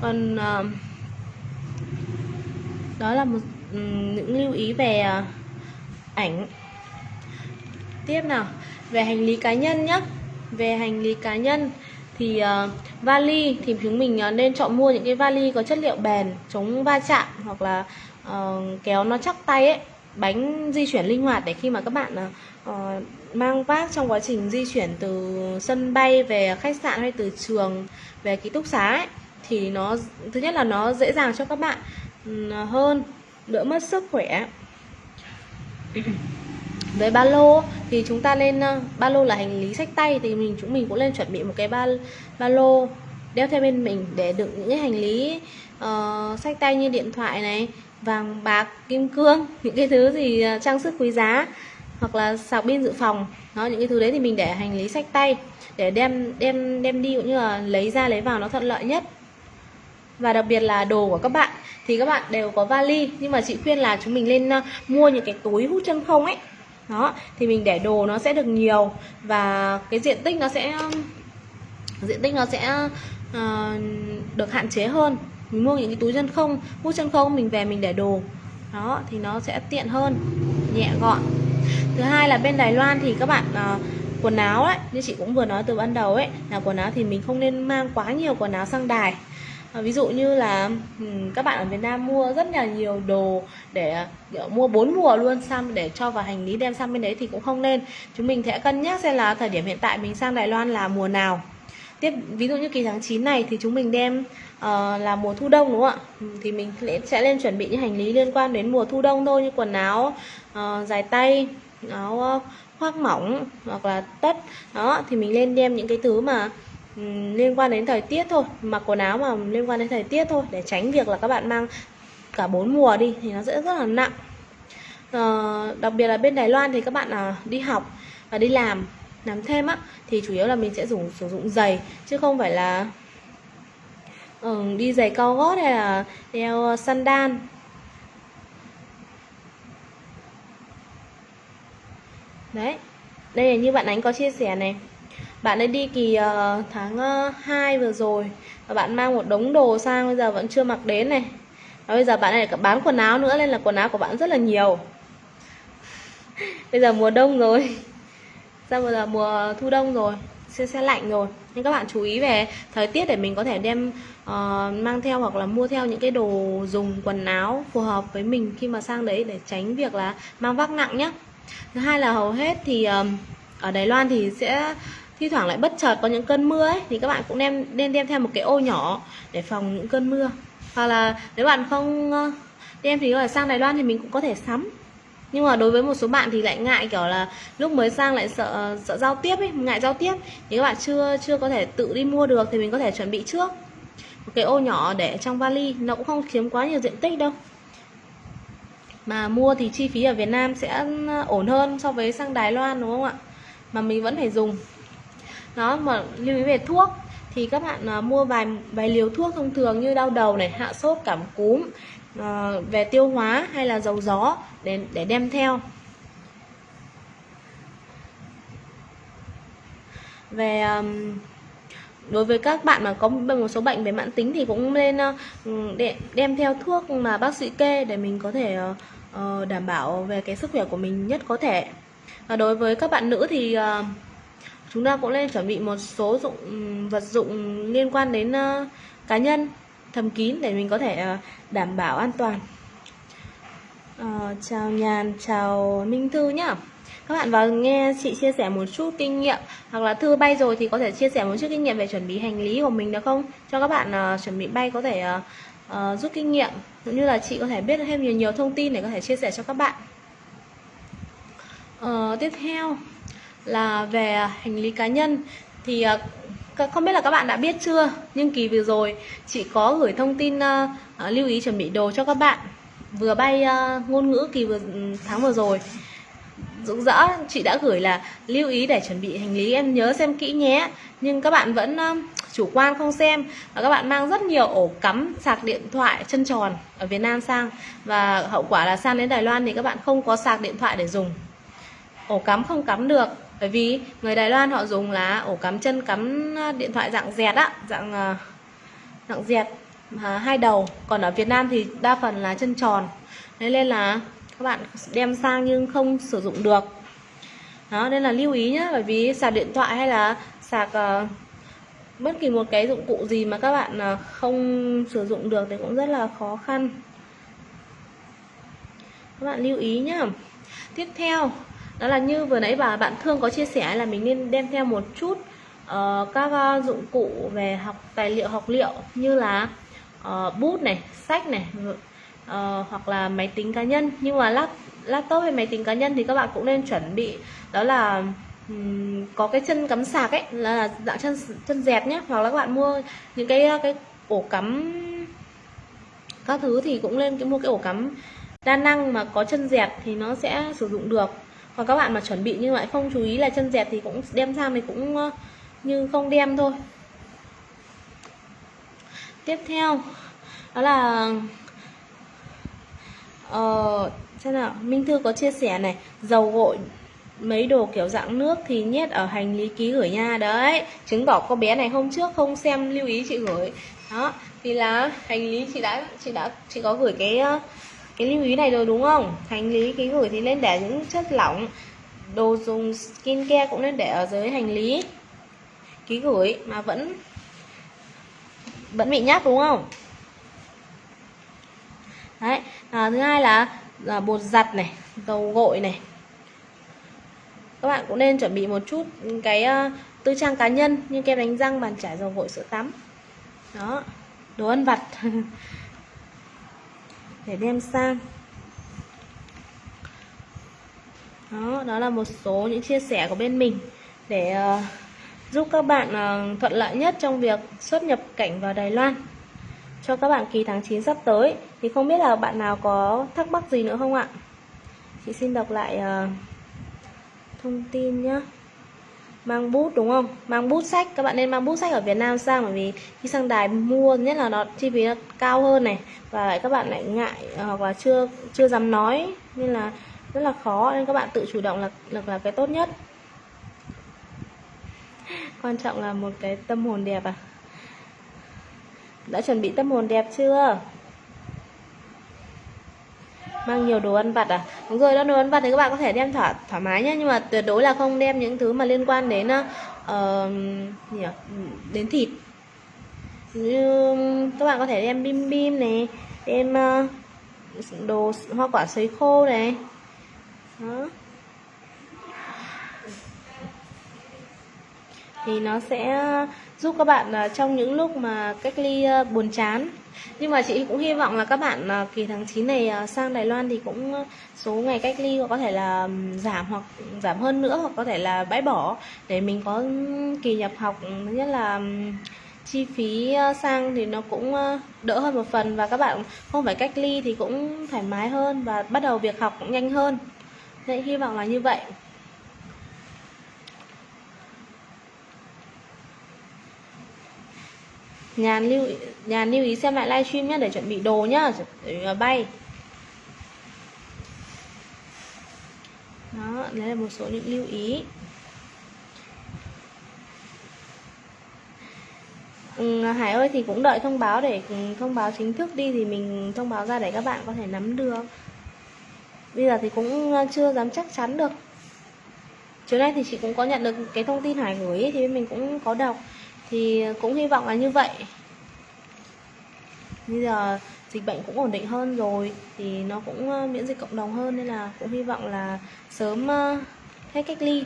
Còn uh, đó là một um, những lưu ý về uh, ảnh. Tiếp nào về hành lý cá nhân nhé về hành lý cá nhân thì uh, vali thì chúng mình uh, nên chọn mua những cái vali có chất liệu bền chống va chạm hoặc là uh, kéo nó chắc tay ấy bánh di chuyển linh hoạt để khi mà các bạn uh, mang vác trong quá trình di chuyển từ sân bay về khách sạn hay từ trường về ký túc xá ấy, thì nó thứ nhất là nó dễ dàng cho các bạn hơn đỡ mất sức khỏe. Với ba lô thì chúng ta lên ba lô là hành lý sách tay thì mình chúng mình cũng lên chuẩn bị một cái ba ba lô đeo theo bên mình để đựng những cái hành lý uh, sách tay như điện thoại này vàng bạc kim cương những cái thứ gì uh, trang sức quý giá hoặc là sạc pin dự phòng. Đó những cái thứ đấy thì mình để hành lý sách tay để đem đem đem đi cũng như là lấy ra lấy vào nó thuận lợi nhất. Và đặc biệt là đồ của các bạn thì các bạn đều có vali. Nhưng mà chị khuyên là chúng mình lên ờ, mua những cái túi hút chân không ấy. Đó thì mình để đồ nó sẽ được nhiều và cái diện tích nó sẽ ờ, diện tích nó sẽ uh, được hạn chế hơn. Mình mua những cái túi chân không hút chân không mình về mình để đồ. Đó thì nó sẽ tiện hơn nhẹ gọn thứ hai là bên Đài Loan thì các bạn uh, quần áo ấy như chị cũng vừa nói từ ban đầu ấy là quần áo thì mình không nên mang quá nhiều quần áo sang đài. À, ví dụ như là các bạn ở Việt Nam mua rất là nhiều đồ để kiểu, mua bốn mùa luôn sang để cho vào hành lý đem sang bên đấy thì cũng không nên. Chúng mình sẽ cân nhắc xem là thời điểm hiện tại mình sang Đài Loan là mùa nào. Tiếp ví dụ như kỳ tháng 9 này thì chúng mình đem uh, là mùa thu đông đúng không ạ? Thì mình sẽ lên chuẩn bị những hành lý liên quan đến mùa thu đông thôi như quần áo uh, dài tay áo ờ, khoác mỏng hoặc là tất. Đó thì mình lên đem những cái thứ mà um, liên quan đến thời tiết thôi mặc quần áo mà liên quan đến thời tiết thôi để tránh việc là các bạn mang cả bốn mùa đi thì nó sẽ rất là nặng. À, đặc biệt là bên Đài Loan thì các bạn à, đi học và đi làm làm thêm á thì chủ yếu là mình sẽ dùng sử dụng giày chứ không phải là ừ, đi giày cao gót hay là đeo sandal. Đấy. Đây là như bạn ánh có chia sẻ này. Bạn ấy đi kỳ uh, tháng ờ, uh, 2 vừa rồi và bạn mang một đống đồ sang bây giờ vẫn chưa mặc đến này. Và bây giờ bạn này bán quần áo nữa nên là quần áo của bạn rất là nhiều. Bây giờ mùa đông rồi. Ra bây giờ mùa thu đông rồi sẽ sẽ lạnh rồi. Nên các bạn chú ý về thời tiết để mình có thể đem uh, mang theo hoặc là mua theo những cái đồ dùng quần áo phù hợp với mình khi mà sang đấy để tránh việc là mang vác nặng nhé thứ hai là hầu hết thì ờ, ở Đài Loan thì sẽ thi thoảng lại bất chợt có những cơn mưa ấy, thì các bạn cũng đem nên đem theo một cái ô nhỏ để phòng những cơn mưa. Hoặc là nếu bạn không ờ, đem thì là sang Đài Loan thì mình cũng có thể sắm. Nhưng mà đối với một số bạn thì lại ngại kiểu là lúc mới sang lại sợ sợ giao tiếp ấy, ngại giao tiếp. Thì các bạn chưa chưa có thể tự đi mua được thì mình có thể chuẩn bị trước. Một cái ô nhỏ để trong vali, nó cũng không chiếm quá nhiều diện tích đâu mà mua thì chi phí ở Việt Nam sẽ ừ, ổn hơn so với sang Đài Loan đúng không ạ? Mà mình vẫn phải dùng. Đó mà lưu ý về thuốc. Thì các bạn uh, mua vài vài liều thuốc thông thường như đau đầu này hạ sốt cảm cúm uh, về tiêu hóa hay là dầu gió để để đem theo. Về um, đối với các bạn mà có một số bệnh về mãn tính thì cũng nên uh, đem theo thuốc mà bác sĩ kê để mình có thể uh, Ờ, đảm bảo về cái sức khỏe của mình nhất có thể. Và đối với các bạn nữ thì ờ, chúng ta cũng nên chuẩn bị một số dụng vật dụng liên quan đến ờ, cá nhân thầm kín để mình có thể đảm bảo an toàn. À, chào nhàn chào minh thư nhá. Các bạn vào nghe chị chia sẻ một chút kinh nghiệm hoặc là thư bay rồi thì có thể chia sẻ một chút kinh nghiệm về chuẩn bị hành lý của mình được không? Cho các bạn uh, chuẩn bị bay có thể uh, uh, rút kinh nghiệm cũng như là chị có thể biết thêm nhiều nhiều thông tin để có thể chia sẻ cho các bạn. Ờ, tiếp theo là về hành lý cá nhân. Thì ờ, không biết là các bạn đã biết chưa nhưng kỳ vừa rồi chị có gửi thông tin uh, uh, lưu ý chuẩn bị đồ cho các bạn. Vừa bay uh, ngôn ngữ kỳ vừa ừ, tháng vừa rồi. Rụng rỡ chị đã gửi là lưu ý để chuẩn bị hành lý em nhớ xem kỹ nhé. Nhưng các bạn vẫn uh, chủ quan không xem. Và các bạn mang rất nhiều ổ cắm sạc điện thoại chân tròn ở Việt Nam sang. Và hậu quả là sang đến Đài Loan thì các bạn không có sạc điện thoại để dùng. Ổ cắm không cắm được bởi vì người Đài Loan họ dùng là ổ cắm chân cắm à, điện thoại dạng dẹt á dạng à, dạng dẹt à, hai đầu. Còn ở Việt Nam thì đa phần là chân tròn. Nên là các bạn đem sang nhưng không sử dụng được. Đó nên là lưu ý nhé bởi vì sạc điện thoại hay là sạc uh, bất kỳ một cái dụng cụ gì mà các bạn à, không sử dụng được thì cũng rất là khó khăn. Các bạn lưu ý nhá. Tiếp theo đó là như vừa nãy bà bạn thương có chia sẻ là mình nên đem theo một chút uh, các uh, dụng cụ về học tài liệu học liệu như là uh, bút này sách này uh, hoặc là máy tính cá nhân. Nhưng mà lap laptop hay máy tính cá nhân thì các bạn cũng nên chuẩn bị đó là um, có cái chân cắm sạc ấy là dạng chân chân dẹt nhé hoặc là các bạn mua những cái cái ổ cắm các thứ thì cũng nên mua cái ổ cắm đa năng mà có chân dẹt thì nó sẽ sử dụng được. Còn các bạn mà chuẩn bị nhưng lại không chú ý là chân dẹt thì cũng đem sang thì cũng như không đem thôi. Tiếp theo đó là ờ, xem nào Minh Thư có chia sẻ này dầu gội mấy đồ kiểu dạng nước thì nhét ở hành lý ký gửi nha đấy chứng tỏ cô bé này hôm trước không xem lưu ý chị gửi. Đó thì là hành lý chị đã chị đã chị có gửi cái ờ, cái lưu ý này rồi đúng không? Hành lý ký gửi thì nên để những chất lỏng đồ dùng skincare cũng nên để ở dưới hành lý ký gửi mà vẫn vẫn bị nhắc đúng không? Đấy à, thứ hai là, là bột giặt này dầu gội này các bạn cũng nên chuẩn bị một chút cái uh, tư trang cá nhân như kem đánh răng bàn chải dầu gội sữa tắm. Đó đồ ăn vặt. Để đem sang. Đó đó là một số những chia sẻ của bên mình để uh, giúp các bạn uh, thuận lợi nhất trong việc xuất nhập cảnh vào Đài Loan. Cho các bạn kỳ tháng 9 sắp tới. Thì không biết là bạn nào có thắc mắc gì nữa không ạ? Chị xin đọc lại uh, thông tin nhé mang bút đúng không? Mang bút sách. Các bạn nên mang bút sách ở Việt Nam sang bởi vì khi sang đài mua nhất là nó chi phí nó cao hơn này. Và lại các bạn lại ngại ờ, hoặc là chưa chưa dám nói nên là rất là khó. Nên các bạn tự chủ động là là, là cái tốt nhất. Quan trọng là một cái tâm hồn đẹp à. Đã chuẩn bị tâm hồn đẹp chưa? Mang nhiều đồ ăn vặt à? Đúng rồi đó đồ ăn vặt thì các bạn có thể đem thoải thoải mái nhé nhưng mà tuyệt đối là không đem những thứ mà liên quan đến uh, gì nhỉ? đến thịt. Như các bạn có thể đem bim bim này đem uh, đồ hoa quả sấy khô này. Đó. Thì nó sẽ ờ, giúp các bạn trong những lúc mà cách ly buồn chán nhưng mà chị cũng hy vọng là các bạn à, kỳ tháng 9 này à, sang Đài Loan thì cũng à, số ngày cách ly có thể là giảm hoặc giảm hơn nữa hoặc có thể là bãi bỏ để mình có kỳ nhập học thứ nhất là chi phí sang thì nó cũng đỡ hơn một phần và các bạn không phải cách ly thì cũng thoải mái hơn và bắt đầu việc học cũng nhanh hơn. Nên hy vọng là như vậy. Nhàn lưu nhàn lưu ý xem lại livestream nhé để chuẩn bị đồ nhá để ờ, bay. Đó đấy là một số những lưu ý. Ừ, Hải ơi thì cũng đợi thông báo để ừ, thông báo chính thức đi thì mình thông báo ra để các bạn có thể nắm được. Bây giờ thì cũng ờ, chưa dám chắc chắn được. Chiều nay thì chị cũng có nhận được cái thông tin Hải gửi thì mình cũng có đọc thì cũng hy vọng là như vậy. Bây giờ dịch bệnh cũng ổn định hơn rồi thì nó cũng ờ, miễn dịch cộng đồng hơn nên là cũng hy vọng là sớm ờ, hết cách ly.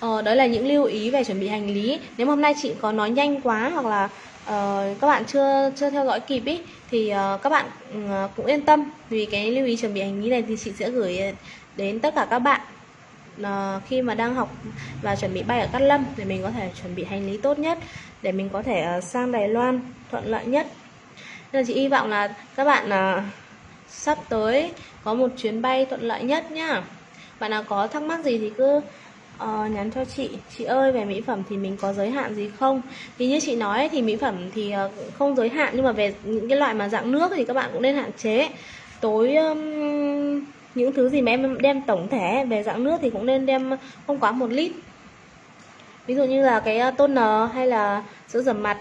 Ờ, đó là những lưu ý về chuẩn bị hành lý. Nếu mà hôm nay chị có nói nhanh quá hoặc là uh, các bạn chưa chưa theo dõi kịp ý thì uh, các bạn uh, cũng yên tâm. Vì cái lưu ý chuẩn bị hành lý này thì chị sẽ gửi đến tất cả các bạn. Ờ, khi mà đang học và chuẩn bị bay ở Cát Lâm để mình có thể chuẩn bị hành lý tốt nhất để mình có thể ờ, sang Đài Loan thuận lợi nhất. Nên chị hy vọng là các bạn ờ, sắp tới có một chuyến bay thuận lợi nhất nhá. Bạn nào có thắc mắc gì thì cứ uh, nhắn cho chị. Chị ơi về mỹ phẩm thì mình có giới hạn gì không? Thì như chị nói thì mỹ phẩm thì uh, không giới hạn nhưng mà về những cái loại mà dạng nước thì các bạn cũng nên hạn chế. Tối um, những thứ gì mà em đem tổng thể về dạng nước thì cũng nên đem không quá một lít. Ví dụ như là cái ờ, toner hay là sữa rửa mặt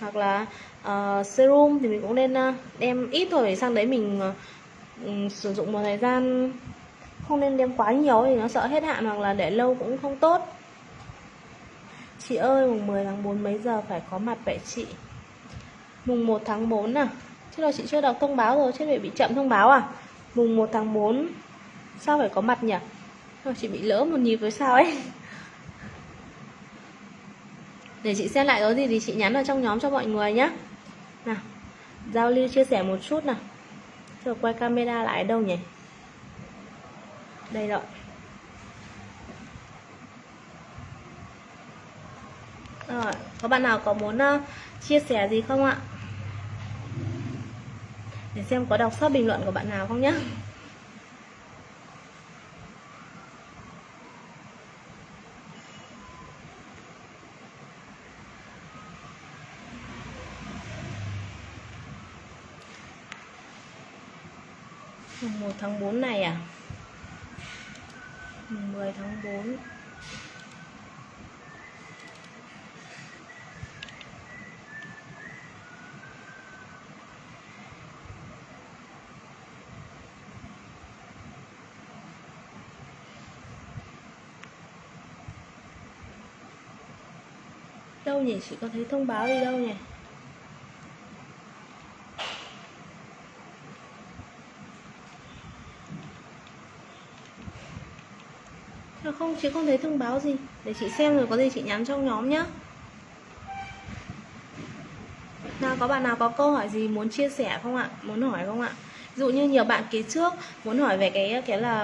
hoặc là uh, serum thì mình cũng nên ờ, đem ít thôi để sang đấy mình uh, sử dụng một thời gian. Không nên đem quá nhiều thì nó sợ hết hạn hoặc là để lâu cũng không tốt. Chị ơi mùng 10 tháng 4 mấy giờ phải có mặt vậy chị? Mùng 1 tháng 4 à? Chứ là chị chưa đọc thông báo rồi chứ lại bị chậm thông báo à? Mùng 1 tháng 4 sao phải có mặt nhỉ? Thôi chị bị lỡ một nhịp với sao ấy? Để chị xem lại có gì thì chị nhắn vào trong nhóm cho mọi người nhé nào giao lưu chia sẻ một chút nào. Rồi quay camera lại đâu nhỉ? Đây rồi rồi có bạn nào có muốn uh, chia sẻ gì không ạ? Để xem có đọc sót bình luận của bạn nào không nhé mùng 1 tháng 4 này à? Mùng 10 tháng 4 đâu nhỉ? Chị có thấy thông báo gì đâu nhỉ? Không? Chị không thấy thông báo gì. Để chị xem rồi có gì chị nhắn trong nhóm nhá. Nào có bạn nào có câu hỏi gì muốn chia sẻ không ạ? Muốn hỏi không ạ? Ví dụ như nhiều bạn kế trước muốn hỏi về cái cái là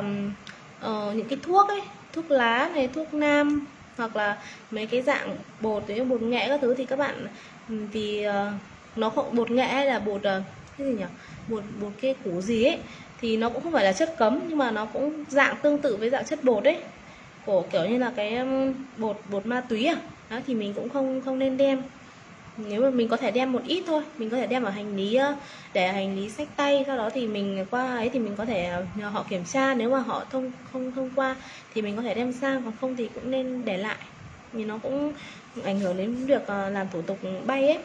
uh, những cái thuốc ấy thuốc lá này thuốc nam hoặc là mấy cái dạng bột như bột nghệ các thứ thì các bạn ừ, vì uh, nó không bột nghệ hay là bột uh, cái gì nhỉ? Bột bột cái củ gì ấy thì nó cũng không phải là chất cấm nhưng mà nó cũng dạng tương tự với dạng chất bột ấy. Của kiểu như là cái bột bột ma túy à? Đó thì mình cũng không không nên đem nếu mà mình có thể đem một ít thôi mình có thể đem ở hành lý để hành lý sách tay sau đó thì mình qua ấy thì mình có thể nhờ họ kiểm tra nếu mà họ thông không thông qua thì mình có thể đem sang còn không thì cũng nên để lại vì nó cũng ảnh hưởng đến việc ờ, làm thủ tục bay ấy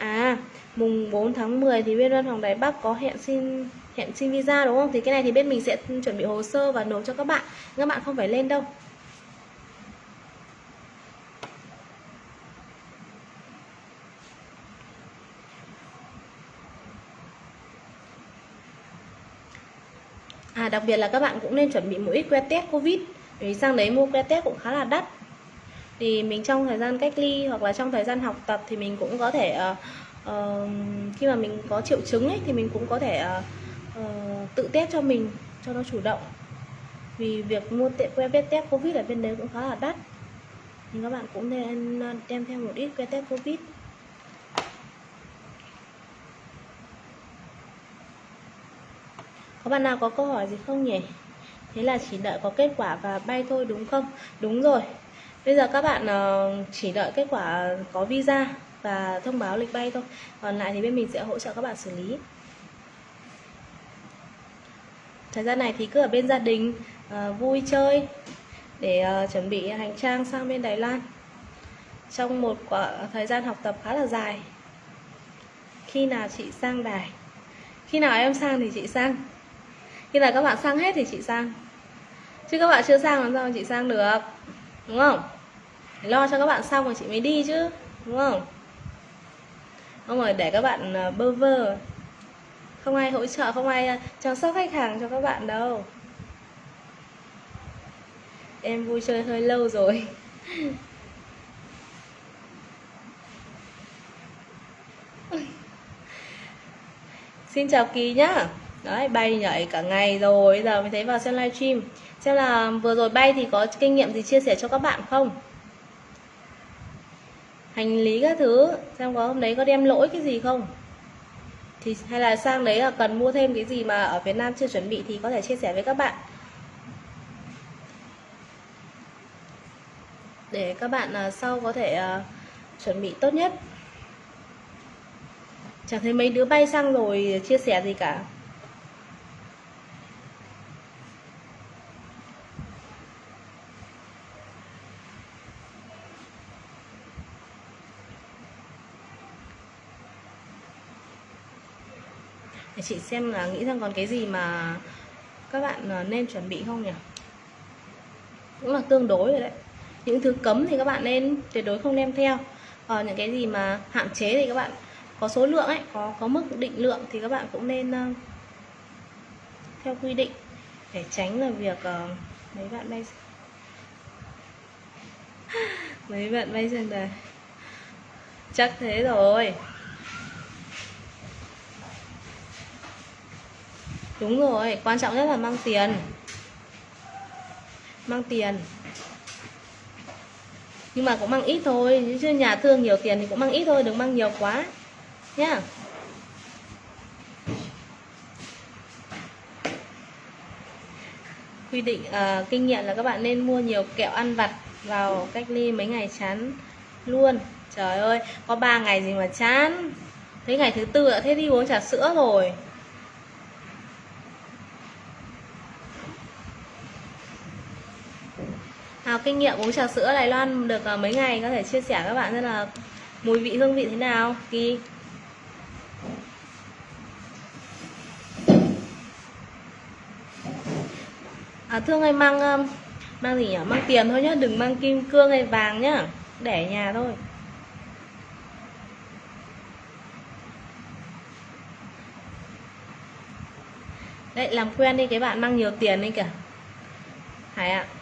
À, mùng 4 tháng 10 thì bên văn phòng Đài Bắc có hẹn xin hẹn xin visa đúng không? Thì cái này thì bên mình sẽ chuẩn bị hồ sơ và nộp cho các bạn. Các bạn không phải lên đâu. Đặc biệt là các bạn cũng nên chuẩn bị một ít que test Covid Vì sang đấy mua que test cũng khá là đắt. Thì mình trong thời gian cách ly hoặc là trong thời gian học tập thì mình cũng có thể uh, uh, Khi mà mình có triệu chứng ấy thì mình cũng có thể uh, uh, tự test cho mình cho nó chủ động. Vì việc mua tiện que test Covid ở bên đấy cũng khá là đắt. Thì các bạn cũng nên đem theo một ít que test Covid. Có bạn nào có câu hỏi gì không nhỉ? Thế là chỉ đợi có kết quả và bay thôi đúng không? Đúng rồi. Bây giờ các bạn ờ, chỉ đợi kết quả có visa và thông báo lịch bay thôi. Còn lại thì bên mình sẽ hỗ trợ các bạn xử lý. Thời gian này thì cứ ở bên gia đình ờ, vui chơi để ờ, chuẩn bị hành trang sang bên Đài Loan trong một quả, thời gian học tập khá là dài. Khi nào chị sang Đài? Khi nào em sang thì chị sang khi nào các bạn sang hết thì chị sang. Chứ các bạn chưa sang làm sao chị sang được, đúng không? Phải lo cho các bạn xong rồi chị mới đi chứ, đúng không? Không rồi, để các bạn ờ, bơ vơ. Không ai hỗ trợ, không ai ờ, chăm sóc khách hàng cho các bạn đâu. Em vui chơi hơi lâu rồi. Xin chào kỳ nhá đấy, bay nhảy cả ngày rồi giờ mới thấy vào xem livestream xem là vừa rồi bay thì có kinh nghiệm gì chia sẻ cho các bạn không? Hành lý các thứ, xem có hôm đấy có đem lỗi cái gì không? Thì hay là sang đấy là cần mua thêm cái gì mà ở Việt Nam chưa chuẩn bị thì có thể chia sẻ với các bạn. Để các bạn à, sau có thể à, chuẩn bị tốt nhất. Chẳng thấy mấy đứa bay sang rồi chia sẻ gì cả. Để chị xem là nghĩ rằng còn cái gì mà các bạn à, nên chuẩn bị không nhỉ? Cũng là tương đối rồi đấy. Những thứ cấm thì các bạn nên tuyệt đối không đem theo. Còn những cái gì mà hạn chế thì các bạn có số lượng ấy có có mức định lượng thì các bạn cũng nên uh, theo quy định để tránh là việc uh, mấy bạn bay mấy bạn bay sang đời chắc thế rồi. Đúng rồi quan trọng nhất là mang tiền. Mang tiền. Nhưng mà cũng mang ít thôi chứ nhà thương nhiều tiền thì cũng mang ít thôi đừng mang nhiều quá. Nhá. Quy định uh, kinh nghiệm là các bạn nên mua nhiều kẹo ăn vặt vào cách ly mấy ngày chán luôn. Trời ơi có 3 ngày gì mà chán. Thấy ngày thứ tư đã thế đi uống trà sữa rồi. À, kinh nghiệm uống trà sữa Đài Loan được uh, mấy ngày có thể chia sẻ các bạn xem là mùi vị hương vị thế nào kỳ? À, thương ơi mang uh, mang gì nhỉ? Mang tiền thôi nhá đừng mang kim cương hay vàng nhá để nhà thôi. Đấy làm quen đi cái bạn mang nhiều tiền đi kìa. Hải ạ à.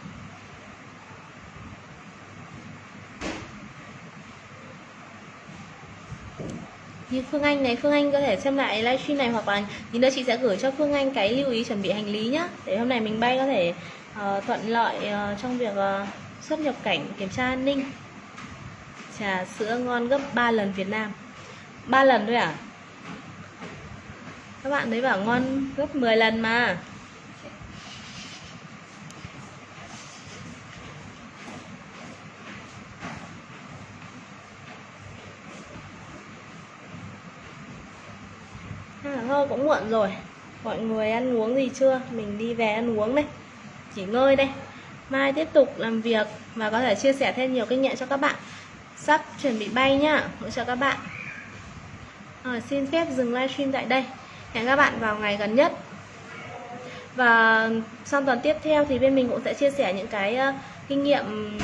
Như Phương Anh này Phương Anh có thể xem lại livestream này hoặc là tí đây chị sẽ gửi cho Phương Anh cái lưu ý chuẩn bị hành lý nhá. Để hôm nay mình bay có thể uh, thuận lợi uh, trong việc uh, xuất nhập cảnh kiểm tra an ninh. Trà sữa ngon gấp 3 lần Việt Nam. 3 lần thôi à? Các bạn thấy bảo ngon gấp 10 lần mà à, thôi cũng muộn rồi. Mọi người ăn uống gì chưa? Mình đi về ăn uống đây. Nghỉ ngơi đây. Mai tiếp tục làm việc và có thể chia sẻ thêm nhiều kinh nghiệm cho các bạn. Sắp chuẩn bị bay nhá. Hỗ trợ các bạn. Rồi, xin phép dừng livestream tại đây. Hẹn các bạn vào ngày gần nhất. Và sang tuần tiếp theo thì bên mình cũng sẽ chia sẻ những cái uh, kinh nghiệm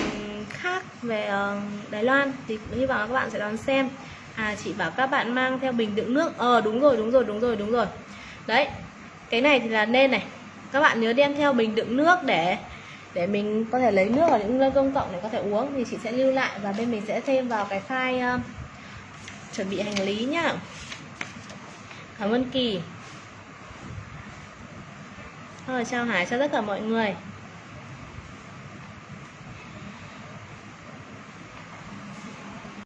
khác về uh, Đài Loan. Thì hy vọng các bạn sẽ đón xem à chị bảo các bạn mang theo bình đựng nước. Ờ đúng rồi đúng rồi đúng rồi đúng rồi. Đấy cái này thì là nên này. Các bạn nhớ đem theo bình đựng nước để để mình có thể lấy nước ở những nơi công cộng để có thể uống thì chị sẽ lưu lại và bên mình sẽ thêm vào cái file uh, chuẩn bị hành lý nhá. Cảm ơn kỳ. Rồi chào hải chào tất cả mọi người.